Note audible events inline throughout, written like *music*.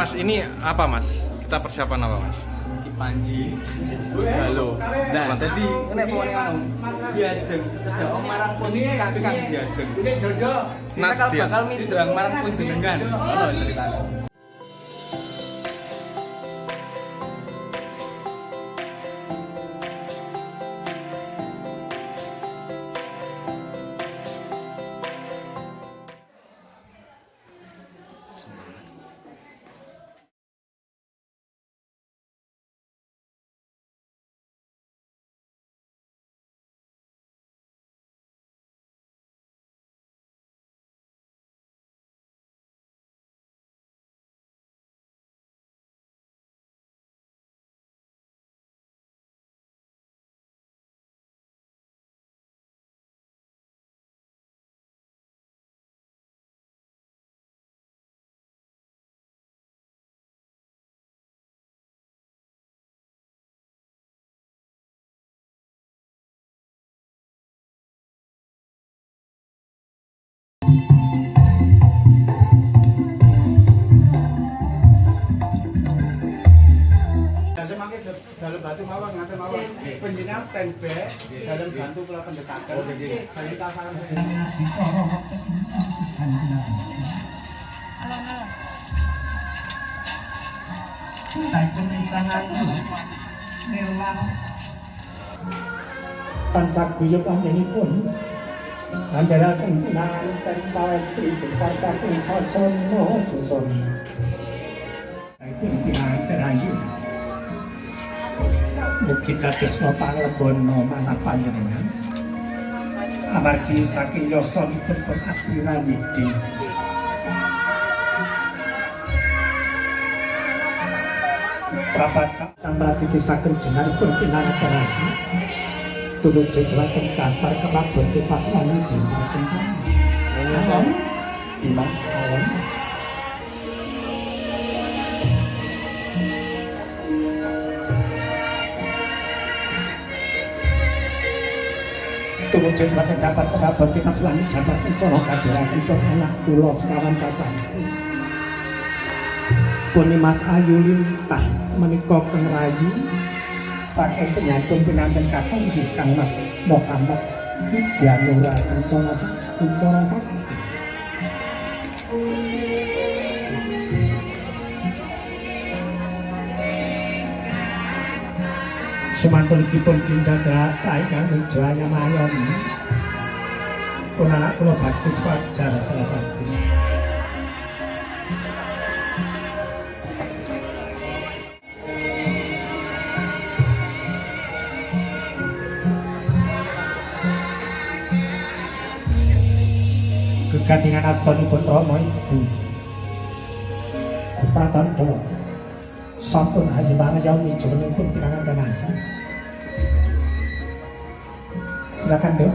Mas ini apa Mas? Kita persiapan apa Mas? Ki Panji halo. Nah jadi nek pokoknya anu diajeng. Cedek om marang pun kakang diajeng. kita Nah, kalau dia- bakal midrang marang pun jenengan ngono ceritanya penjenengan standby dalam bantu kula pendekatan. Oh nggih saya tasaran tansah guyub anjenipun andharaken nanten pawestri jepar saking sasana pinanten ayu Mugi dados pangrembana manah panjenengan. Amargi saking yasa dipun pengabdian iki. Sapat kang radi disaken jenar pun pinanggarasi. Tulung jejlaken kantor kemabur ke pasrani di Mas Tumuju dhateng kantor kemabon pas wani di Marpenjana kadhiraken pun anak kula sekawan cacah. Puni Mas Ayu Lintah menika keng rayu saking penyantun pinanten nggih Kang Mas Muhammad Widyanura Kencana Kencana Sakti. semantun kipun cinta teratai kami jualnya mayon pun anak kulo baptis wajar kulo baptis. Astonipun romo ibu. Pratanda sampun haji pangayawi jenengipun pinangan kanasa. Silakan Dok.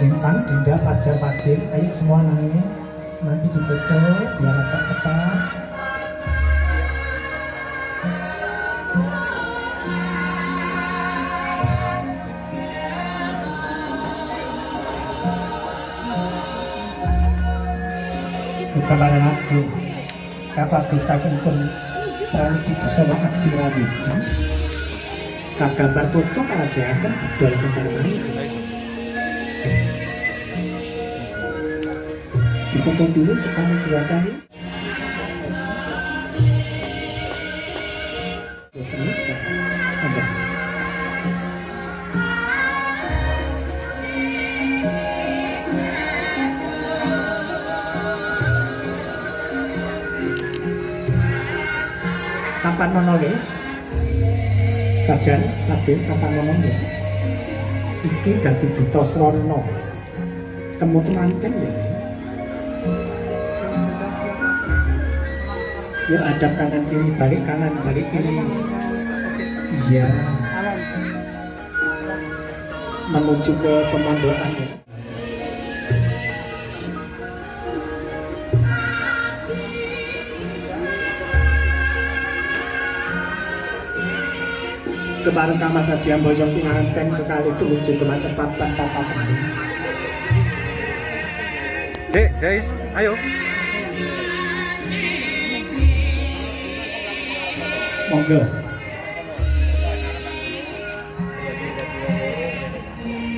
Lintang, Dinda, Fajar, Fadil, ayo semua naik. Nanti difoto biar agak cepat. kebaran aku kapak gesakan pun praniki bersama Akira Widi kagambar foto kalau jangan budal kembar mana difoto dulu sekali dua kali kapan mono le Fajar, Fadil, kapan mono le iki dadi duta srana temu temanten ya yuk hadap kanan kiri balik kanan balik kiri. Iya. Menuju ke pemondokan ya kebaran kamar saja yang bojong pengantin kekali lucu teman tempat pasar Dek, guys, ayo. Monggo.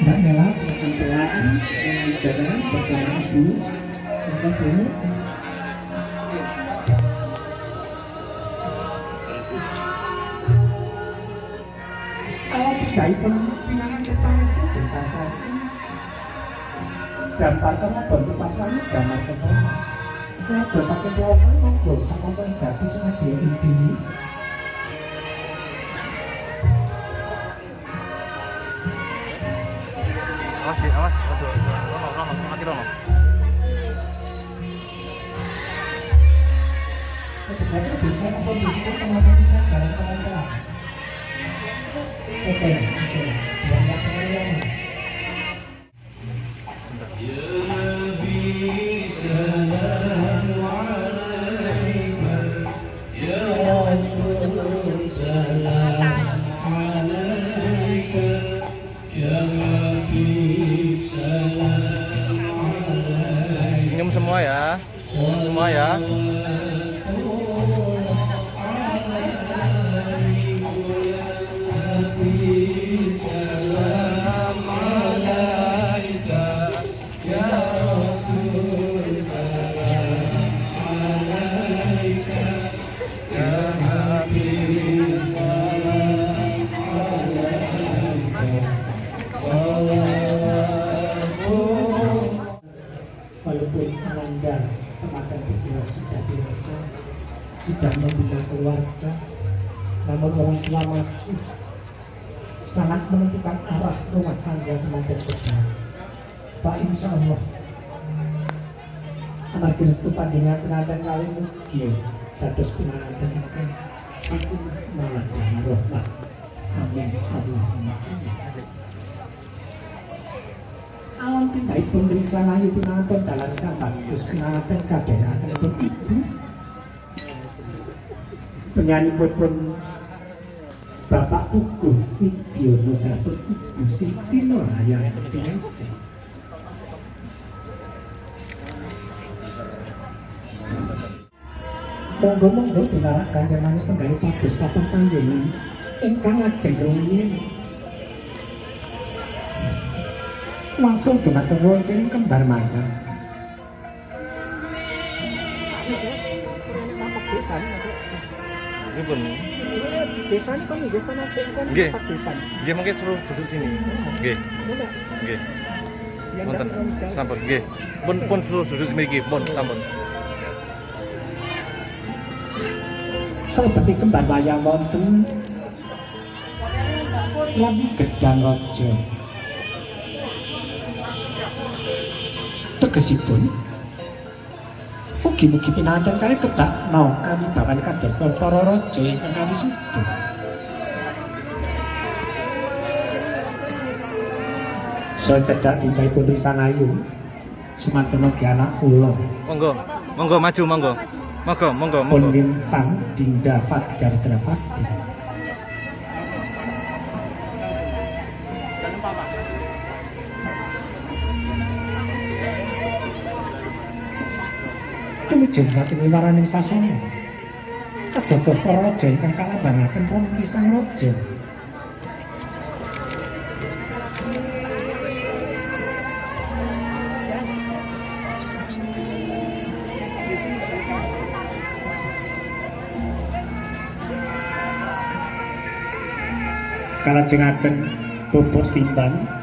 Mbak Nela silakan pulang dengan bicara bersama Ibu. Monggo, Bu. Kalau tidak itu pinangan kepala saja kasar. Dampar kamu bantu pas kami damar kecaman. Kalau bersakit puasa, monggo sama pengganti sama dia ini. Awas awas. Ojo, ojo. Rono, rono, mati rono. Ketika bisa apa di sini teman-teman kita jalan pelan-pelan. Senyum semua ya. Senyum semua ya. Sudah membina keluarga, namun orang tua masih sangat menentukan arah rumah tangga teman berdua. Pak Insya Allah, anak restu panjenengan pengantin kali mugi dados pengantin ingkang saking malah rahmat. Amin. Allahumma amin. alam tindai pemeriksaan ayu pinanten dalam sambat terus kenalatan kabeh akan ibu penyanyipun bapak tuku video nota tuku busi tino tiasi monggo monggo dilarang kanjeng mani penggali patus papan panjenengan ingkang ajeng rumiyin. Masuk dumateng wonten kembar masyarakat Ini pun. Desa ini kan juga kan masuk kan tempat desa. Nggih mungkin suruh duduk sini. Nggih, Coba nggih. yang Wonten. Sampun nggih. Pun pun suruh duduk mriki, pun sampun. Seperti kembar wayang wonten Labi gedang rojo Tegesipun Mugi-mugi pinanten kali ketak mau kami bawan kados para rojo ingkang kami sudu. So cedak timbai pun risan ayu Sumanten ugi anak kula Monggo. Monggo maju monggo. Monggo, monggo, pun monggo. lintang Dinda Fajar Grafati Wiwaraning sasana Kados para raja ingkang kalambangaken pun pisang raja. Kalajengaken bobot timbang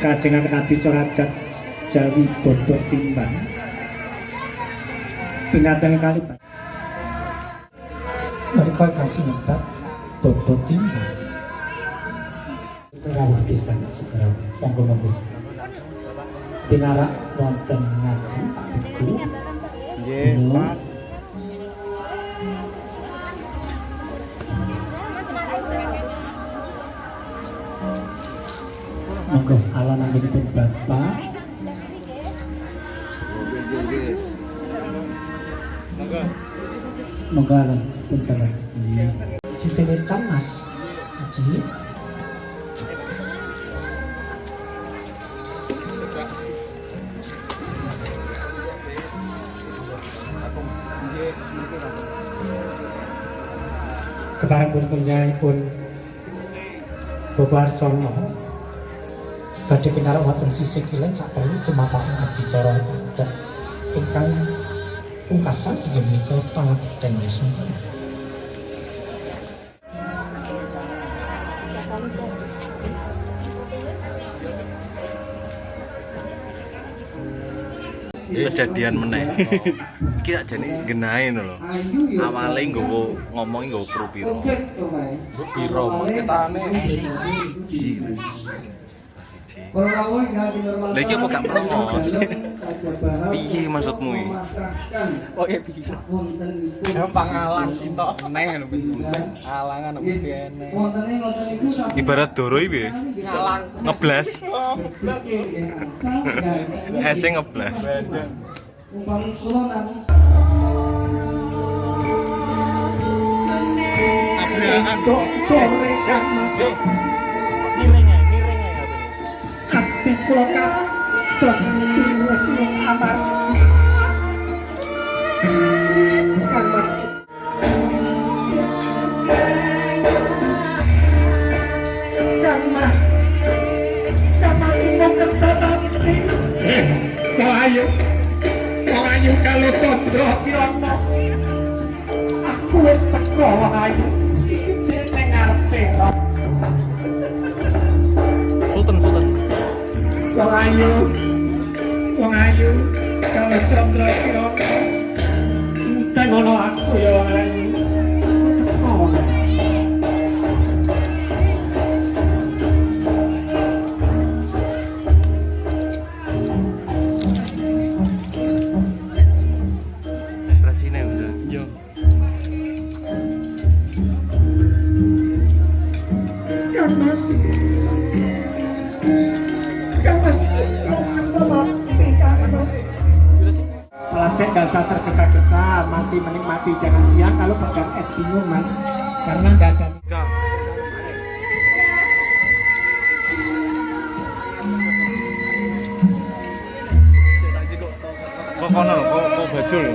kajengan kadi coradat jawi bodoh timbang pinatan kali pak. Mereka kasih minta bodoh timbang segera bisa nggak segera monggo monggo. Pinarak wonten ngaji aku Yeah, Sugeng pun Bapak. Monggo alon pun bapak si sewetan Mas aji. Keparang pun penjahipun Bobar Sono. Badhe pinarak wonten sisih kilen sak perlu tumapaken adicara adat ingkang pungkasan inggih menika pangabekten Wisnu. kejadian meneh. Iki tak jane genahe lho awale nggowo ngomong nggowo kru piro Piro ketane iki kok gak promos piye maksudmu iki? Oke piro Gampang alang sih tok. Neh lho alangan mesti enek ibarat doro iki piye? Ngalang ngeblas ese *laughs* ngeblas Esok sore kan masuk kuloka terus terus terus amar. Bingung mas, karena nggak ada. kok kono kok kok bajul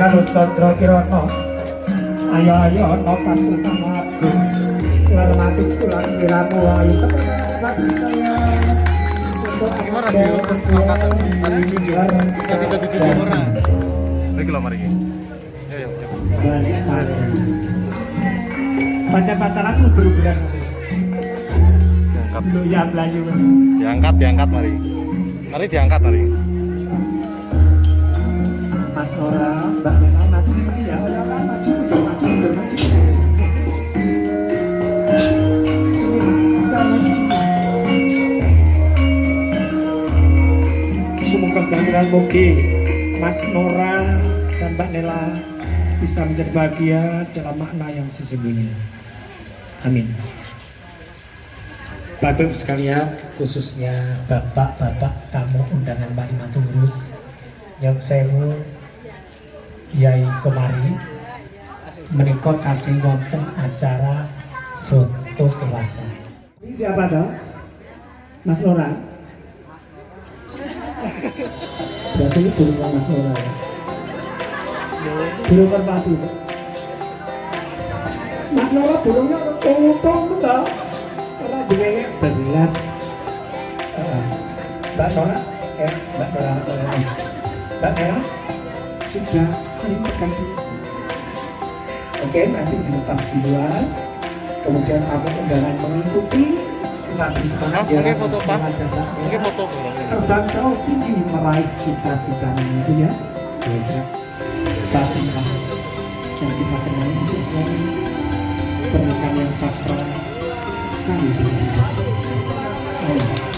Galuh Chandra Kirana ayo ayo ana pasukan agung lermati kula siramu ayo lho mari. Yo yo. Pacar-pacaran Diangkat. Ya belayu Diangkat, diangkat mari. Mari diangkat mari. Mas Nora, Mbak Nena, nanti ini ya, maju, mundur, maju, mundur, maju. Semoga kehadiran Moge, Mas Nora dan Mbak Nela bisa menjadi bahagia dalam makna yang sesungguhnya. Amin. Bapak Ibu sekalian, khususnya bapak-bapak tamu undangan Mbak Lima Tulus, yang sewu Yai kemari menikah kasih wonten acara foto keluarga. Ini siapa toh? Mas Nora? Berarti ini burung Mas Nora ya? Burung merpati itu. Mas Nora burungnya tutung toh? Karena bunyinya belas. Eh, Mbak Nora, eh Mbak Nora, Mbak Nora. Sudah sering terganti. Oke, nanti dilepas di luar. Kemudian tamu undangan mengikuti. Tapi semangat ya, mungkin foto, Pak. Mungkin foto. Terbang jauh tinggi meraih cita-citanya itu ya. Bisa satu lah. Yang kita kenal untuk selalu pernikahan yang sakral sekali. Ayo. Nah,